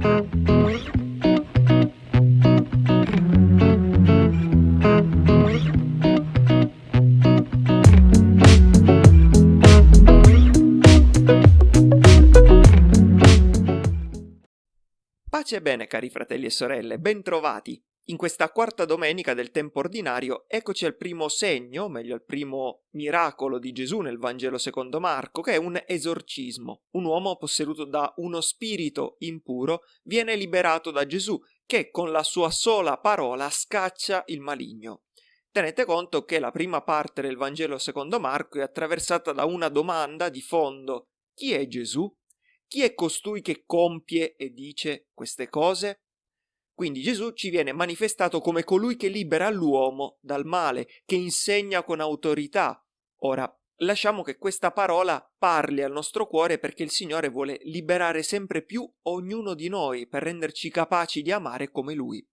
Pace e bene cari fratelli e sorelle, bentrovati! In questa quarta domenica del tempo ordinario eccoci al primo segno, meglio al primo miracolo di Gesù nel Vangelo secondo Marco, che è un esorcismo. Un uomo posseduto da uno spirito impuro viene liberato da Gesù, che con la sua sola parola scaccia il maligno. Tenete conto che la prima parte del Vangelo secondo Marco è attraversata da una domanda di fondo. Chi è Gesù? Chi è costui che compie e dice queste cose? Quindi Gesù ci viene manifestato come colui che libera l'uomo dal male, che insegna con autorità. Ora, lasciamo che questa parola parli al nostro cuore perché il Signore vuole liberare sempre più ognuno di noi per renderci capaci di amare come Lui.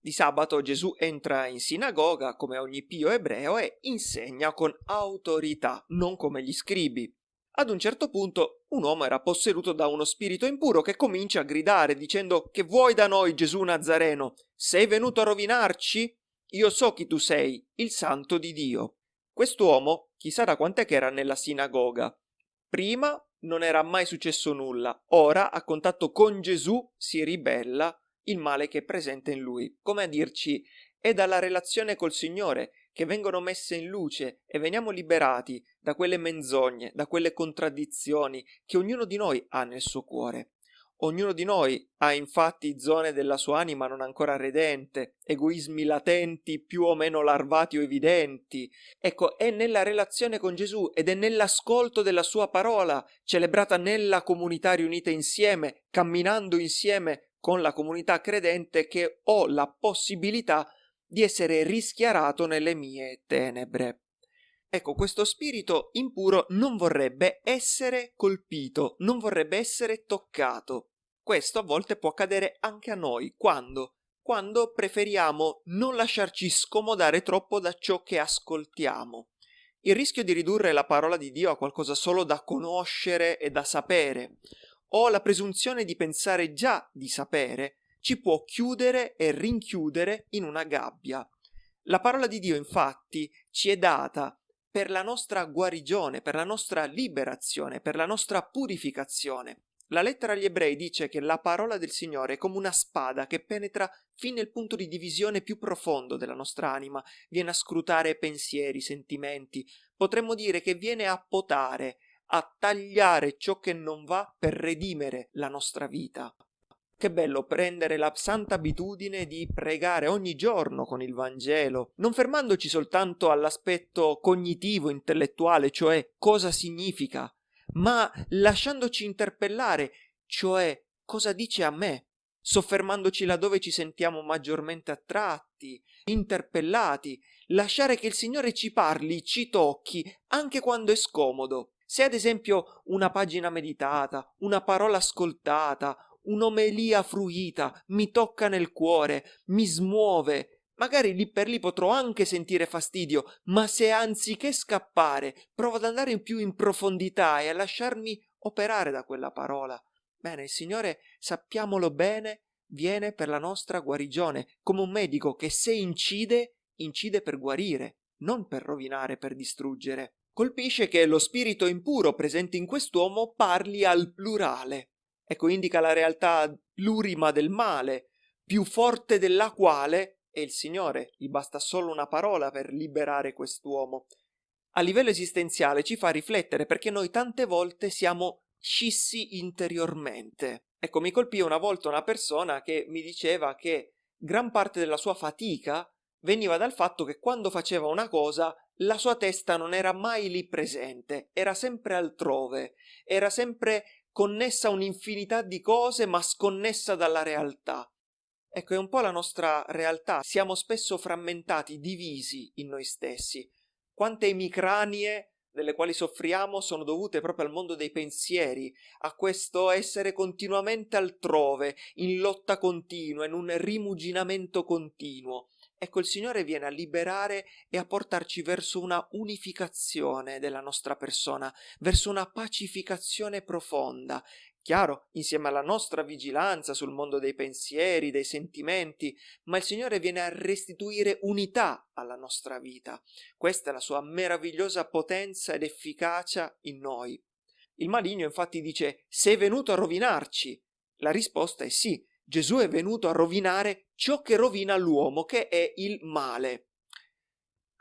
Di sabato Gesù entra in sinagoga come ogni pio ebreo e insegna con autorità, non come gli scribi. Ad un certo punto un uomo era posseduto da uno spirito impuro che comincia a gridare dicendo che vuoi da noi Gesù Nazareno? Sei venuto a rovinarci? Io so chi tu sei, il santo di Dio. Quest'uomo chissà da quant'è che era nella sinagoga. Prima non era mai successo nulla, ora a contatto con Gesù si ribella il male che è presente in lui. Come a dirci, è dalla relazione col Signore che vengono messe in luce e veniamo liberati da quelle menzogne, da quelle contraddizioni che ognuno di noi ha nel suo cuore. Ognuno di noi ha infatti zone della sua anima non ancora redente, egoismi latenti più o meno larvati o evidenti. Ecco, è nella relazione con Gesù ed è nell'ascolto della sua parola, celebrata nella comunità riunita insieme, camminando insieme con la comunità credente, che ho la possibilità di essere rischiarato nelle mie tenebre. Ecco, questo spirito impuro non vorrebbe essere colpito, non vorrebbe essere toccato. Questo a volte può accadere anche a noi, quando? Quando preferiamo non lasciarci scomodare troppo da ciò che ascoltiamo. Il rischio di ridurre la parola di Dio a qualcosa solo da conoscere e da sapere, o la presunzione di pensare già di sapere, ci può chiudere e rinchiudere in una gabbia. La parola di Dio infatti ci è data per la nostra guarigione, per la nostra liberazione, per la nostra purificazione. La lettera agli ebrei dice che la parola del Signore è come una spada che penetra fin nel punto di divisione più profondo della nostra anima, viene a scrutare pensieri, sentimenti, potremmo dire che viene a potare, a tagliare ciò che non va per redimere la nostra vita. Che bello prendere la santa abitudine di pregare ogni giorno con il Vangelo, non fermandoci soltanto all'aspetto cognitivo, intellettuale, cioè cosa significa, ma lasciandoci interpellare, cioè cosa dice a me, soffermandoci laddove ci sentiamo maggiormente attratti, interpellati, lasciare che il Signore ci parli, ci tocchi, anche quando è scomodo. Se ad esempio una pagina meditata, una parola ascoltata, un'omelia fruita, mi tocca nel cuore, mi smuove. Magari lì per lì potrò anche sentire fastidio, ma se anziché scappare provo ad andare più in profondità e a lasciarmi operare da quella parola, bene, il Signore, sappiamolo bene, viene per la nostra guarigione, come un medico che se incide, incide per guarire, non per rovinare, per distruggere. Colpisce che lo spirito impuro presente in quest'uomo parli al plurale. Ecco, indica la realtà plurima del male, più forte della quale è il Signore. Gli basta solo una parola per liberare quest'uomo. A livello esistenziale ci fa riflettere perché noi tante volte siamo scissi interiormente. Ecco, mi colpì una volta una persona che mi diceva che gran parte della sua fatica veniva dal fatto che quando faceva una cosa la sua testa non era mai lì presente, era sempre altrove, era sempre connessa a un'infinità di cose ma sconnessa dalla realtà. Ecco, è un po' la nostra realtà. Siamo spesso frammentati, divisi in noi stessi. Quante emicranie delle quali soffriamo sono dovute proprio al mondo dei pensieri, a questo essere continuamente altrove, in lotta continua, in un rimuginamento continuo. Ecco, il Signore viene a liberare e a portarci verso una unificazione della nostra persona, verso una pacificazione profonda, chiaro, insieme alla nostra vigilanza sul mondo dei pensieri, dei sentimenti, ma il Signore viene a restituire unità alla nostra vita. Questa è la sua meravigliosa potenza ed efficacia in noi. Il maligno infatti dice, sei venuto a rovinarci. La risposta è sì, Gesù è venuto a rovinare ciò che rovina l'uomo, che è il male.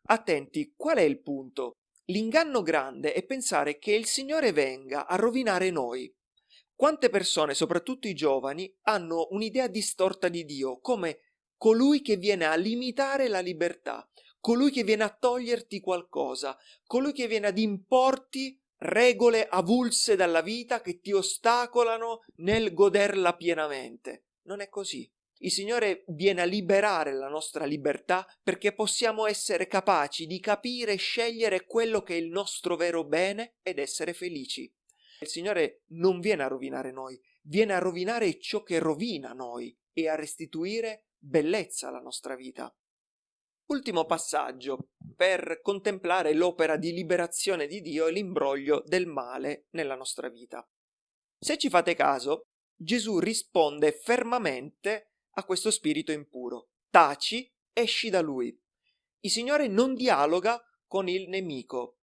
Attenti, qual è il punto? L'inganno grande è pensare che il Signore venga a rovinare noi. Quante persone, soprattutto i giovani, hanno un'idea distorta di Dio come colui che viene a limitare la libertà, colui che viene a toglierti qualcosa, colui che viene ad importi regole avulse dalla vita che ti ostacolano nel goderla pienamente. Non è così. Il Signore viene a liberare la nostra libertà perché possiamo essere capaci di capire e scegliere quello che è il nostro vero bene ed essere felici. Il Signore non viene a rovinare noi, viene a rovinare ciò che rovina noi e a restituire bellezza alla nostra vita. Ultimo passaggio per contemplare l'opera di liberazione di Dio e l'imbroglio del male nella nostra vita. Se ci fate caso, Gesù risponde fermamente a questo spirito impuro. Taci, esci da lui. Il Signore non dialoga con il nemico,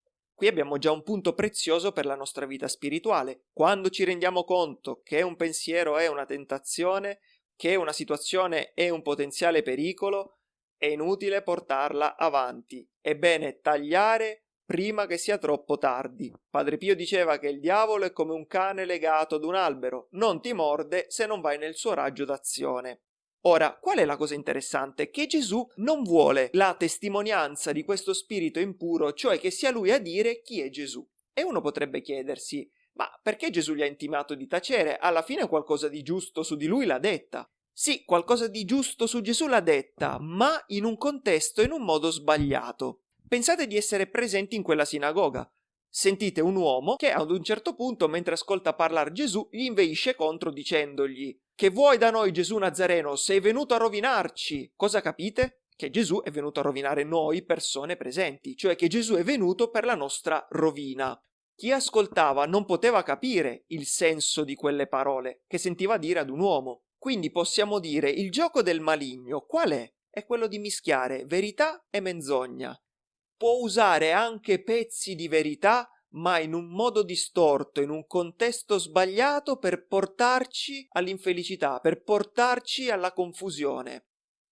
Qui abbiamo già un punto prezioso per la nostra vita spirituale. Quando ci rendiamo conto che un pensiero è una tentazione, che una situazione è un potenziale pericolo, è inutile portarla avanti. È bene tagliare prima che sia troppo tardi. Padre Pio diceva che il diavolo è come un cane legato ad un albero, non ti morde se non vai nel suo raggio d'azione. Ora, qual è la cosa interessante? Che Gesù non vuole la testimonianza di questo spirito impuro, cioè che sia lui a dire chi è Gesù. E uno potrebbe chiedersi, ma perché Gesù gli ha intimato di tacere? Alla fine qualcosa di giusto su di lui l'ha detta. Sì, qualcosa di giusto su Gesù l'ha detta, ma in un contesto e in un modo sbagliato. Pensate di essere presenti in quella sinagoga. Sentite un uomo che ad un certo punto, mentre ascolta parlare Gesù, gli inveisce contro dicendogli che vuoi da noi Gesù Nazareno? Sei venuto a rovinarci. Cosa capite? Che Gesù è venuto a rovinare noi persone presenti, cioè che Gesù è venuto per la nostra rovina. Chi ascoltava non poteva capire il senso di quelle parole che sentiva dire ad un uomo. Quindi possiamo dire il gioco del maligno qual è? È quello di mischiare verità e menzogna. Può usare anche pezzi di verità ma in un modo distorto, in un contesto sbagliato per portarci all'infelicità, per portarci alla confusione.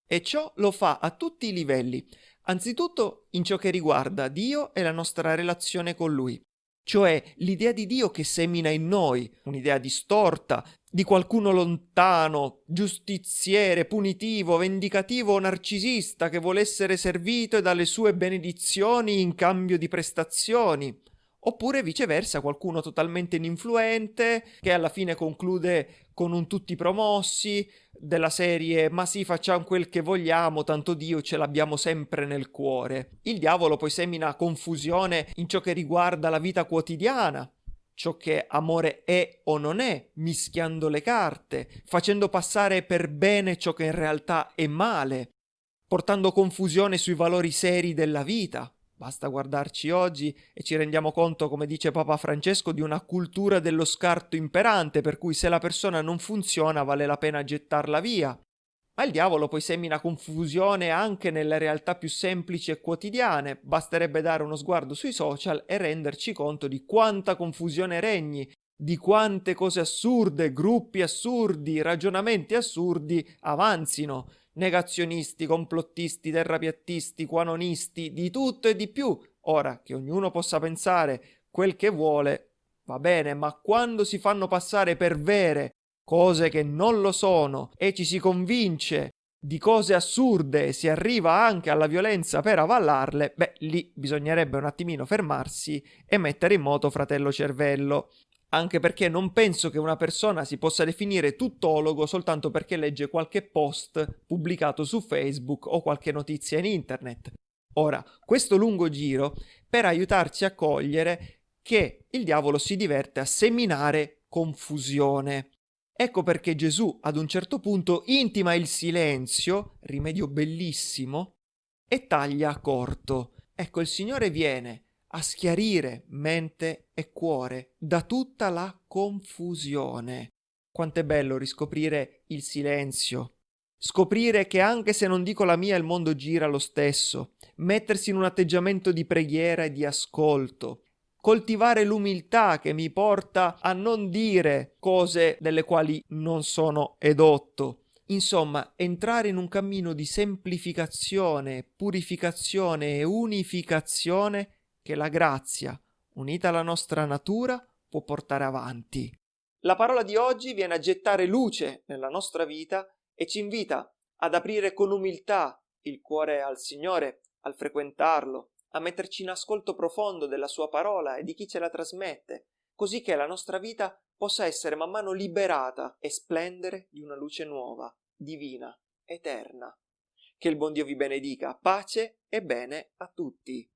E ciò lo fa a tutti i livelli, anzitutto in ciò che riguarda Dio e la nostra relazione con Lui, cioè l'idea di Dio che semina in noi, un'idea distorta, di qualcuno lontano, giustiziere, punitivo, vendicativo o narcisista che vuole essere servito e dalle sue benedizioni in cambio di prestazioni, oppure viceversa qualcuno totalmente ininfluente che alla fine conclude con un tutti promossi della serie ma sì facciamo quel che vogliamo tanto Dio ce l'abbiamo sempre nel cuore. Il diavolo poi semina confusione in ciò che riguarda la vita quotidiana, ciò che amore è o non è, mischiando le carte, facendo passare per bene ciò che in realtà è male, portando confusione sui valori seri della vita. Basta guardarci oggi e ci rendiamo conto, come dice Papa Francesco, di una cultura dello scarto imperante, per cui se la persona non funziona vale la pena gettarla via. Ma il diavolo poi semina confusione anche nelle realtà più semplici e quotidiane, basterebbe dare uno sguardo sui social e renderci conto di quanta confusione regni, di quante cose assurde, gruppi assurdi, ragionamenti assurdi avanzino, negazionisti, complottisti, terrapiattisti, quanonisti, di tutto e di più. Ora, che ognuno possa pensare quel che vuole, va bene, ma quando si fanno passare per vere cose che non lo sono e ci si convince di cose assurde e si arriva anche alla violenza per avallarle, beh, lì bisognerebbe un attimino fermarsi e mettere in moto fratello cervello anche perché non penso che una persona si possa definire tuttologo soltanto perché legge qualche post pubblicato su Facebook o qualche notizia in internet. Ora, questo lungo giro per aiutarci a cogliere che il diavolo si diverte a seminare confusione. Ecco perché Gesù ad un certo punto intima il silenzio, rimedio bellissimo, e taglia corto. Ecco, il Signore viene a schiarire mente e cuore da tutta la confusione. Quanto è bello riscoprire il silenzio, scoprire che anche se non dico la mia il mondo gira lo stesso, mettersi in un atteggiamento di preghiera e di ascolto, coltivare l'umiltà che mi porta a non dire cose delle quali non sono edotto. Insomma, entrare in un cammino di semplificazione, purificazione e unificazione che la grazia, unita alla nostra natura, può portare avanti. La parola di oggi viene a gettare luce nella nostra vita e ci invita ad aprire con umiltà il cuore al Signore, al frequentarlo, a metterci in ascolto profondo della sua parola e di chi ce la trasmette, così che la nostra vita possa essere man mano liberata e splendere di una luce nuova, divina, eterna. Che il buon Dio vi benedica, pace e bene a tutti.